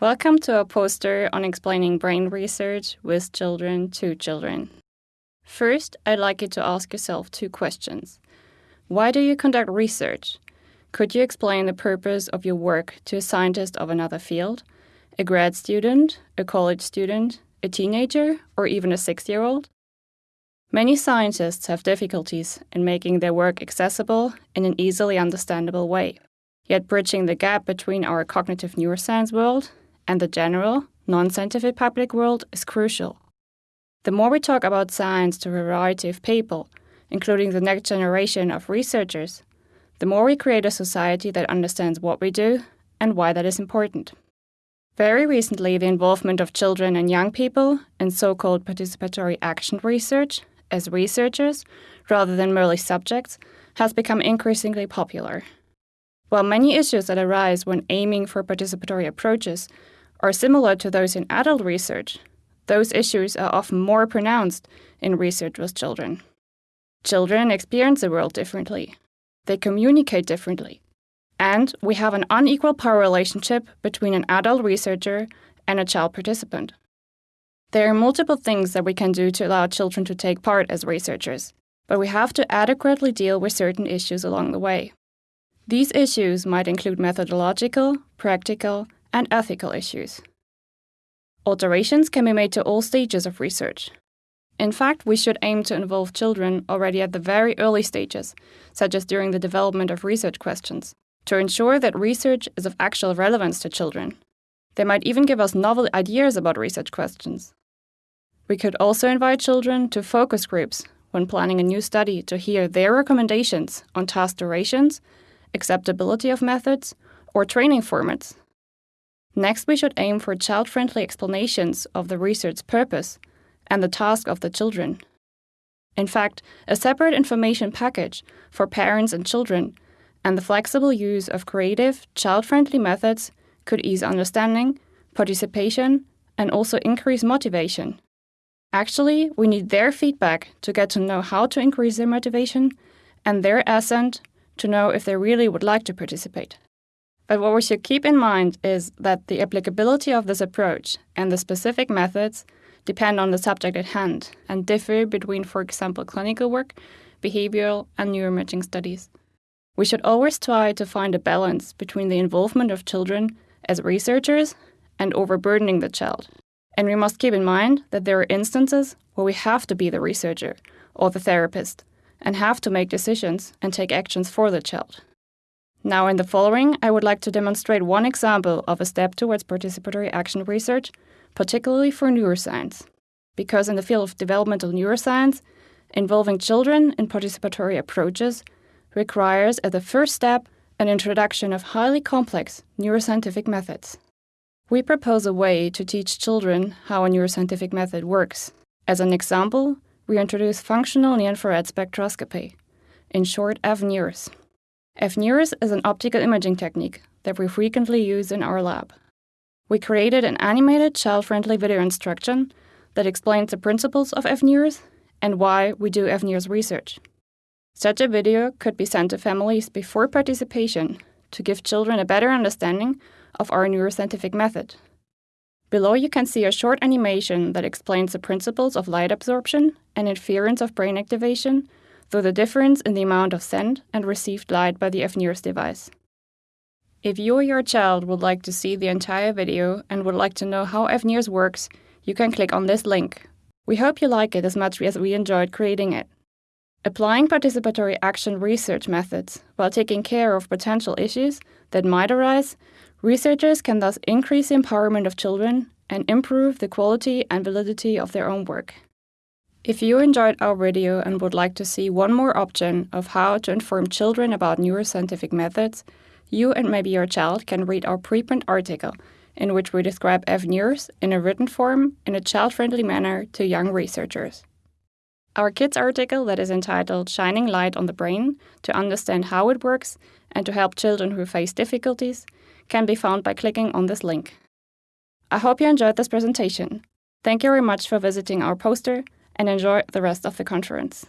Welcome to a poster on explaining brain research with children to children. First, I'd like you to ask yourself two questions. Why do you conduct research? Could you explain the purpose of your work to a scientist of another field, a grad student, a college student, a teenager, or even a six year old? Many scientists have difficulties in making their work accessible in an easily understandable way. Yet, bridging the gap between our cognitive neuroscience world and the general, non scientific public world is crucial. The more we talk about science to a variety of people, including the next generation of researchers, the more we create a society that understands what we do and why that is important. Very recently, the involvement of children and young people in so called participatory action research as researchers rather than merely subjects has become increasingly popular. While many issues that arise when aiming for participatory approaches are similar to those in adult research, those issues are often more pronounced in research with children. Children experience the world differently, they communicate differently, and we have an unequal power relationship between an adult researcher and a child participant. There are multiple things that we can do to allow children to take part as researchers, but we have to adequately deal with certain issues along the way. These issues might include methodological, practical, and ethical issues. Alterations can be made to all stages of research. In fact, we should aim to involve children already at the very early stages, such as during the development of research questions, to ensure that research is of actual relevance to children. They might even give us novel ideas about research questions. We could also invite children to focus groups when planning a new study to hear their recommendations on task durations acceptability of methods, or training formats. Next, we should aim for child friendly explanations of the research purpose and the task of the children. In fact, a separate information package for parents and children and the flexible use of creative, child friendly methods could ease understanding, participation, and also increase motivation. Actually, we need their feedback to get to know how to increase their motivation and their assent to know if they really would like to participate. But what we should keep in mind is that the applicability of this approach and the specific methods depend on the subject at hand and differ between, for example, clinical work, behavioral, and neuroimaging studies. We should always try to find a balance between the involvement of children as researchers and overburdening the child. And we must keep in mind that there are instances where we have to be the researcher or the therapist and have to make decisions and take actions for the child. Now, in the following, I would like to demonstrate one example of a step towards participatory action research, particularly for neuroscience. Because in the field of developmental neuroscience, involving children in participatory approaches requires, as a first step, an introduction of highly complex neuroscientific methods. We propose a way to teach children how a neuroscientific method works. As an example, we introduce functional near-infrared spectroscopy, in short FNIRS. FNIRS is an optical imaging technique that we frequently use in our lab. We created an animated child-friendly video instruction that explains the principles of FNIRS and why we do FNIRS research. Such a video could be sent to families before participation to give children a better understanding of our neuroscientific method. Below you can see a short animation that explains the principles of light absorption and inference of brain activation through the difference in the amount of sent and received light by the FNIRS device. If you or your child would like to see the entire video and would like to know how FNIRS works, you can click on this link. We hope you like it as much as we enjoyed creating it. Applying participatory action research methods while taking care of potential issues that might arise Researchers can thus increase the empowerment of children and improve the quality and validity of their own work. If you enjoyed our video and would like to see one more option of how to inform children about neuroscientific methods, you and maybe your child can read our preprint article in which we describe FNIRS in a written form in a child-friendly manner to young researchers. Our kids article that is entitled Shining Light on the Brain to understand how it works and to help children who face difficulties can be found by clicking on this link. I hope you enjoyed this presentation. Thank you very much for visiting our poster and enjoy the rest of the conference.